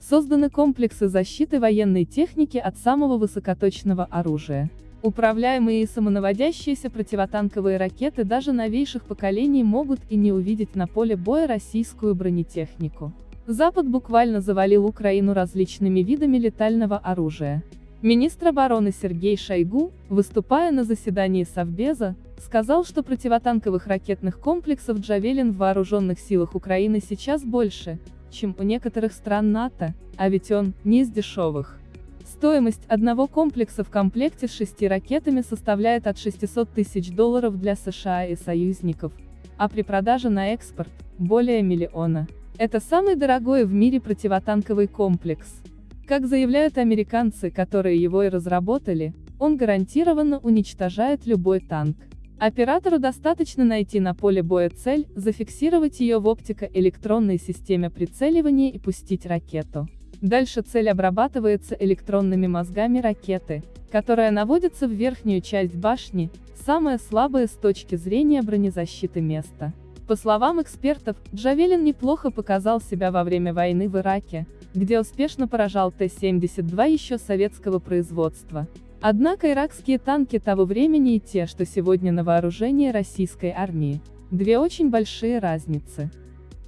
созданы комплексы защиты военной техники от самого высокоточного оружия. Управляемые и самонаводящиеся противотанковые ракеты даже новейших поколений могут и не увидеть на поле боя российскую бронетехнику. Запад буквально завалил Украину различными видами летального оружия. Министр обороны Сергей Шойгу, выступая на заседании Совбеза, сказал, что противотанковых ракетных комплексов «Джавелин» в вооруженных силах Украины сейчас больше, чем у некоторых стран НАТО, а ведь он не из дешевых. Стоимость одного комплекса в комплекте с шести ракетами составляет от 600 тысяч долларов для США и союзников, а при продаже на экспорт – более миллиона. Это самый дорогой в мире противотанковый комплекс. Как заявляют американцы, которые его и разработали, он гарантированно уничтожает любой танк. Оператору достаточно найти на поле боя цель, зафиксировать ее в оптико-электронной системе прицеливания и пустить ракету. Дальше цель обрабатывается электронными мозгами ракеты, которая наводится в верхнюю часть башни, самое слабое с точки зрения бронезащиты место. По словам экспертов, Джавелин неплохо показал себя во время войны в Ираке, где успешно поражал Т-72 еще советского производства. Однако иракские танки того времени и те, что сегодня на вооружении российской армии. Две очень большие разницы.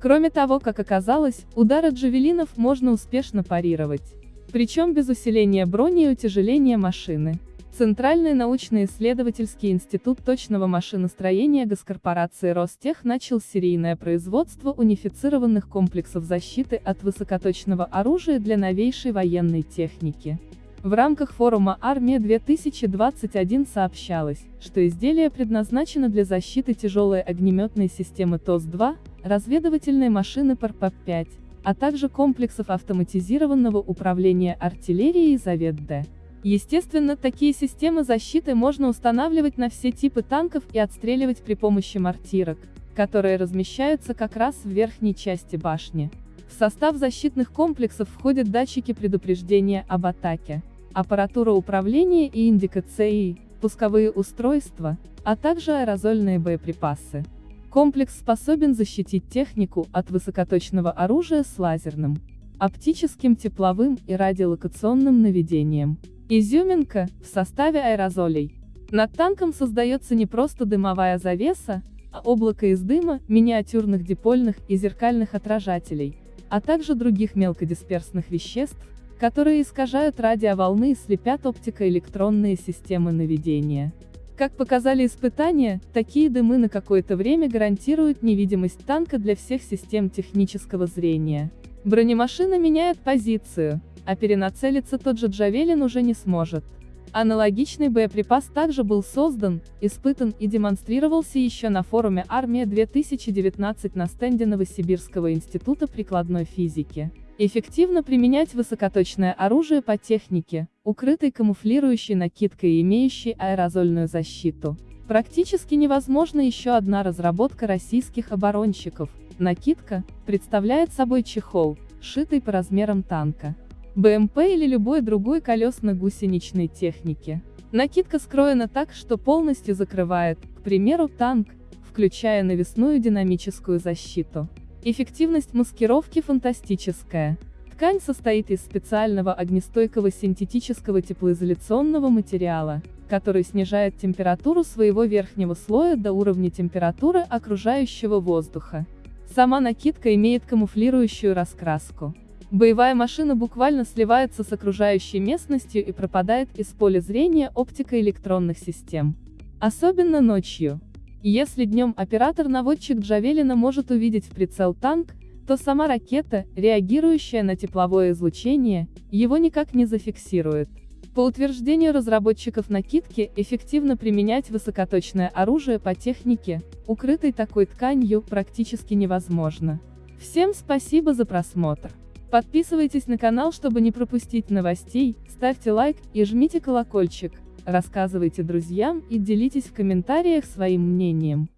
Кроме того, как оказалось, удары джавелинов можно успешно парировать. Причем без усиления брони и утяжеления машины. Центральный научно-исследовательский институт точного машиностроения госкорпорации Ростех начал серийное производство унифицированных комплексов защиты от высокоточного оружия для новейшей военной техники. В рамках форума «Армия-2021» сообщалось, что изделие предназначено для защиты тяжелой огнеметной системы ТОС-2, разведывательной машины ПРП-5, а также комплексов автоматизированного управления артиллерией Завет-Д. Естественно, такие системы защиты можно устанавливать на все типы танков и отстреливать при помощи мортирок, которые размещаются как раз в верхней части башни. В состав защитных комплексов входят датчики предупреждения об атаке, аппаратура управления и индикации, пусковые устройства, а также аэрозольные боеприпасы. Комплекс способен защитить технику от высокоточного оружия с лазерным, оптическим тепловым и радиолокационным наведением. Изюминка, в составе аэрозолей. Над танком создается не просто дымовая завеса, а облако из дыма, миниатюрных дипольных и зеркальных отражателей, а также других мелкодисперсных веществ, которые искажают радиоволны и слепят оптико-электронные системы наведения. Как показали испытания, такие дымы на какое-то время гарантируют невидимость танка для всех систем технического зрения. Бронемашина меняет позицию, а перенацелиться тот же Джавелин уже не сможет. Аналогичный боеприпас также был создан, испытан и демонстрировался еще на форуме «Армия-2019» на стенде Новосибирского института прикладной физики. Эффективно применять высокоточное оружие по технике, укрытой камуфлирующей накидкой и имеющей аэрозольную защиту. Практически невозможна еще одна разработка российских оборонщиков. Накидка представляет собой чехол, шитый по размерам танка. БМП или любой другой колесно-гусеничной техники. Накидка скроена так, что полностью закрывает, к примеру, танк, включая навесную динамическую защиту. Эффективность маскировки фантастическая. Ткань состоит из специального огнестойкого синтетического теплоизоляционного материала, который снижает температуру своего верхнего слоя до уровня температуры окружающего воздуха. Сама накидка имеет камуфлирующую раскраску. Боевая машина буквально сливается с окружающей местностью и пропадает из поля зрения оптико-электронных систем. Особенно ночью. Если днем оператор-наводчик Джавелина может увидеть в прицел танк, то сама ракета, реагирующая на тепловое излучение, его никак не зафиксирует. По утверждению разработчиков накидки, эффективно применять высокоточное оружие по технике, укрытой такой тканью, практически невозможно. Всем спасибо за просмотр. Подписывайтесь на канал, чтобы не пропустить новостей, ставьте лайк и жмите колокольчик, рассказывайте друзьям и делитесь в комментариях своим мнением.